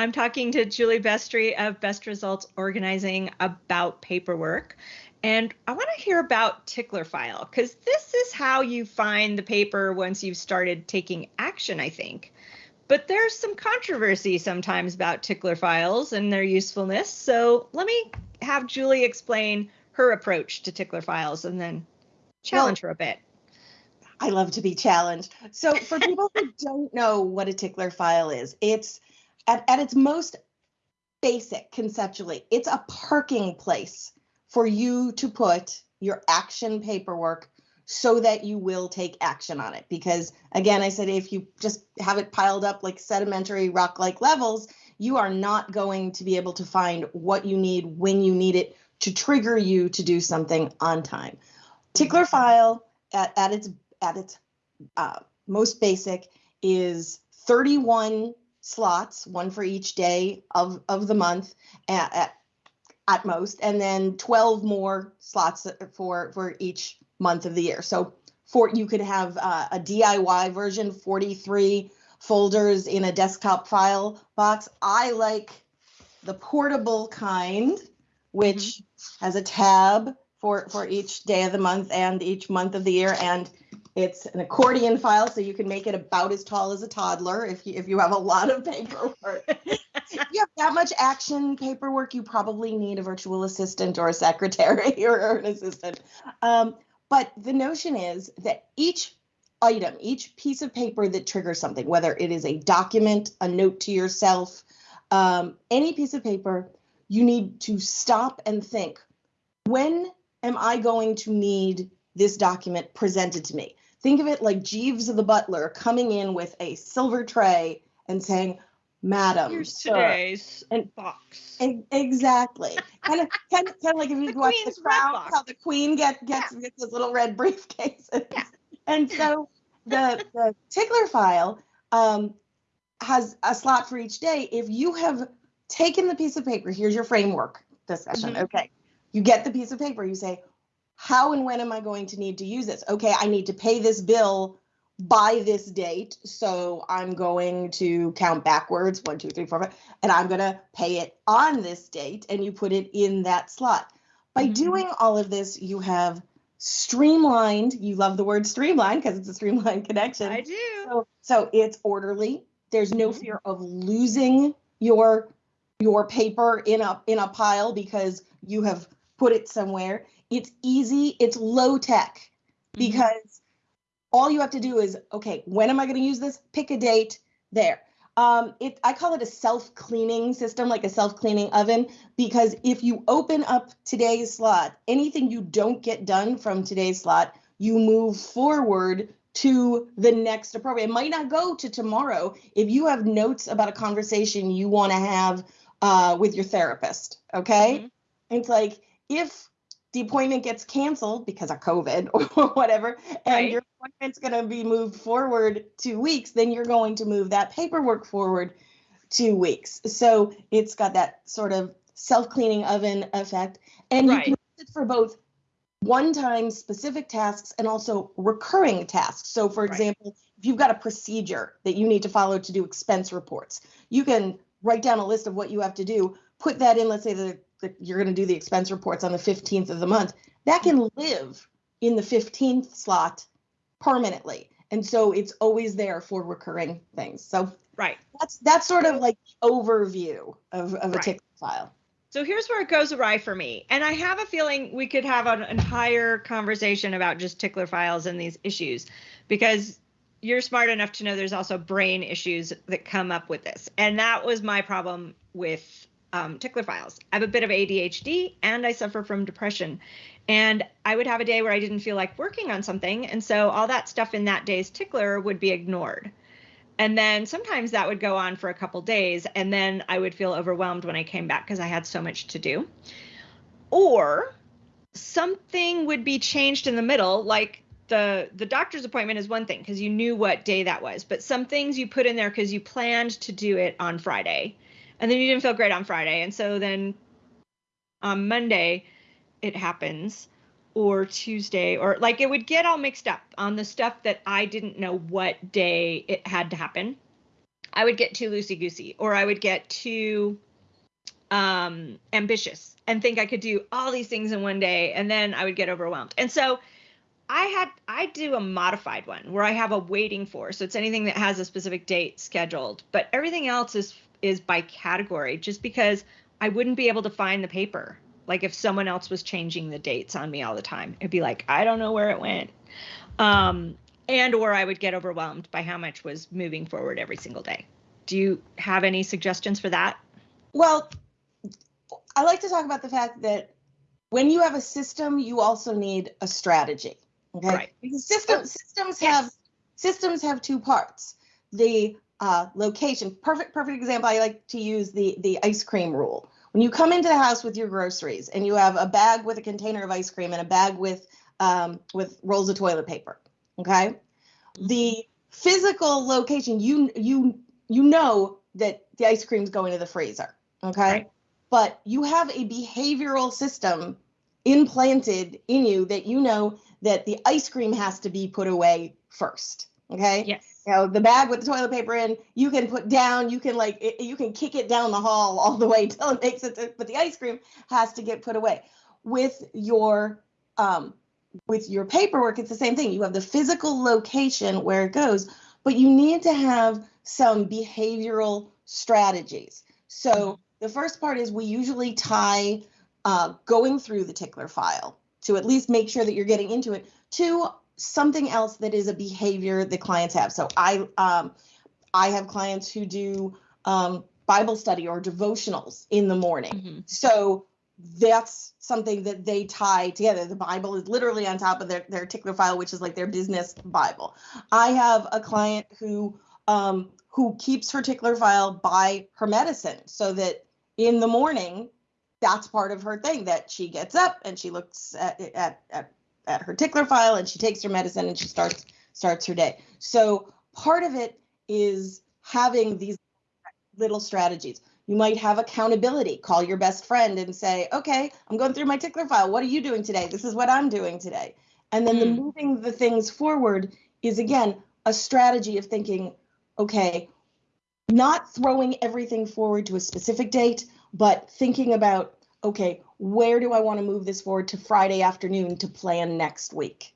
I'm talking to Julie Bestry of Best Results Organizing about paperwork. And I want to hear about Tickler File because this is how you find the paper once you've started taking action, I think. But there's some controversy sometimes about Tickler files and their usefulness. So let me have Julie explain her approach to Tickler files and then challenge well, her a bit. I love to be challenged. So for people who don't know what a Tickler file is, it's at, at its most basic conceptually, it's a parking place for you to put your action paperwork so that you will take action on it. Because again, I said if you just have it piled up like sedimentary rock like levels, you are not going to be able to find what you need when you need it to trigger you to do something on time. Tickler file at, at its at its uh, most basic is 31 slots, one for each day of, of the month at, at, at most, and then 12 more slots for, for each month of the year. So for you could have uh, a DIY version, 43 folders in a desktop file box. I like the portable kind, which mm-hmm. has a tab for for each day of the month and each month of the year, and it's an accordion file, so you can make it about as tall as a toddler if you if you have a lot of paperwork. if you have that much action paperwork, you probably need a virtual assistant or a secretary or an assistant. Um, but the notion is that each item, each piece of paper that triggers something, whether it is a document, a note to yourself, um, any piece of paper, you need to stop and think when am I going to need this document presented to me? Think of it like Jeeves the butler coming in with a silver tray and saying, Madam, here's sir. today's and, box. And, exactly. kind of, kind of, kind of like if you watch the crown, how the queen get, gets yeah. gets those little red briefcases. Yeah. And so the the tickler file um, has a slot for each day. If you have taken the piece of paper, here's your framework discussion. Mm-hmm. Okay, you get the piece of paper. You say, how and when am I going to need to use this? Okay, I need to pay this bill by this date. So I'm going to count backwards one, two, three, four, five, and I'm going to pay it on this date. And you put it in that slot. By mm-hmm. doing all of this, you have streamlined. You love the word streamlined because it's a streamlined connection. I do. So, so it's orderly. There's no mm-hmm. fear of losing your your paper in a in a pile because you have put it somewhere. It's easy, it's low tech mm-hmm. because mm-hmm. all you have to do is okay, when am I going to use this? Pick a date there. Um, it, I call it a self-cleaning system, like a self-cleaning oven, because if you open up today's slot, anything you don't get done from today's slot, you move forward to the next appropriate. It might not go to tomorrow. If you have notes about a conversation you want to have uh, with your therapist, okay? Mm-hmm. It's like if the appointment gets canceled because of COVID or whatever, and right. your appointment's going to be moved forward two weeks, then you're going to move that paperwork forward two weeks. So it's got that sort of self cleaning oven effect. And right. you can use it for both one time specific tasks and also recurring tasks. So, for right. example, if you've got a procedure that you need to follow to do expense reports, you can write down a list of what you have to do, put that in, let's say the that you're going to do the expense reports on the 15th of the month, that can live in the 15th slot permanently. And so it's always there for recurring things. So right. That's that's sort of like overview of, of a right. tickler file. So here's where it goes awry for me. And I have a feeling we could have an entire conversation about just tickler files and these issues because you're smart enough to know there's also brain issues that come up with this. And that was my problem with um, tickler files. I have a bit of ADHD and I suffer from depression. And I would have a day where I didn't feel like working on something. And so all that stuff in that day's tickler would be ignored. And then sometimes that would go on for a couple days. And then I would feel overwhelmed when I came back because I had so much to do. Or something would be changed in the middle, like the the doctor's appointment is one thing because you knew what day that was but some things you put in there because you planned to do it on friday and then you didn't feel great on Friday. And so then on Monday it happens or Tuesday or like it would get all mixed up on the stuff that I didn't know what day it had to happen. I would get too loosey goosey or I would get too um, ambitious and think I could do all these things in one day and then I would get overwhelmed. And so I had I do a modified one where I have a waiting for. So it's anything that has a specific date scheduled, but everything else is is by category just because I wouldn't be able to find the paper. Like if someone else was changing the dates on me all the time, it'd be like, I don't know where it went. Um, and or I would get overwhelmed by how much was moving forward every single day. Do you have any suggestions for that? Well, I like to talk about the fact that when you have a system, you also need a strategy. Okay. Right. Because system, systems yes. have systems have two parts. The uh, location. Perfect, perfect example. I like to use the the ice cream rule. When you come into the house with your groceries and you have a bag with a container of ice cream and a bag with um, with rolls of toilet paper, okay, the physical location you you you know that the ice cream's going to the freezer, okay, right. but you have a behavioral system implanted in you that you know that the ice cream has to be put away first. Okay. Yes. You know, the bag with the toilet paper in, you can put down, you can like, it, you can kick it down the hall all the way till it makes it, to, but the ice cream has to get put away. With your, um, with your paperwork, it's the same thing. You have the physical location where it goes, but you need to have some behavioral strategies. So the first part is we usually tie uh, going through the tickler file to at least make sure that you're getting into it to something else that is a behavior that clients have. So I um, I have clients who do um, Bible study or devotionals in the morning. Mm-hmm. So that's something that they tie together. The Bible is literally on top of their, their tickler file, which is like their business Bible. I have a client who um, who keeps her tickler file by her medicine so that in the morning that's part of her thing that she gets up and she looks at, at, at, at her tickler file and she takes her medicine and she starts starts her day. So part of it is having these little strategies. You might have accountability. Call your best friend and say, "Okay, I'm going through my tickler file. What are you doing today? This is what I'm doing today." And then mm. the hmm. moving the things forward is again a strategy of thinking, "Okay, not throwing everything forward to a specific date, but thinking about okay where do i want to move this forward to friday afternoon to plan next week